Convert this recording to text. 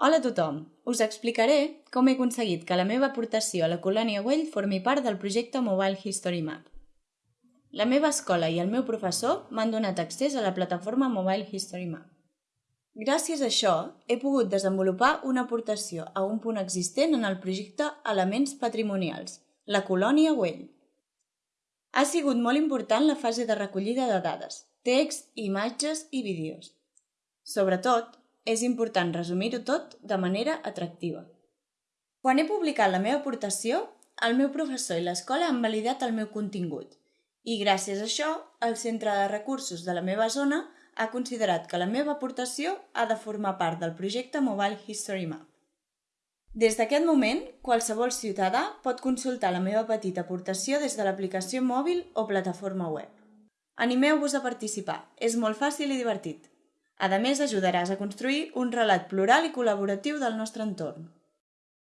Hola a tothom! Us explicaré com he aconseguit que la meva aportació a la colònia Güell formi part del projecte Mobile History Map. La meva escola i el meu professor m'han donat accés a la plataforma Mobile History Map. Gràcies a això, he pogut desenvolupar una aportació a un punt existent en el projecte Elements Patrimonials, la colònia Güell. Ha sigut molt important la fase de recollida de dades, text, imatges i vídeos. Sobretot, és important resumir-ho tot de manera atractiva. Quan he publicat la meva aportació, el meu professor i l'escola han validat el meu contingut i gràcies a això el Centre de Recursos de la meva zona ha considerat que la meva aportació ha de formar part del projecte Mobile History Map. Des d'aquest moment, qualsevol ciutadà pot consultar la meva petita aportació des de l'aplicació mòbil o plataforma web. Animeu-vos a participar, és molt fàcil i divertit. A més, ajudaràs a construir un relat plural i col·laboratiu del nostre entorn.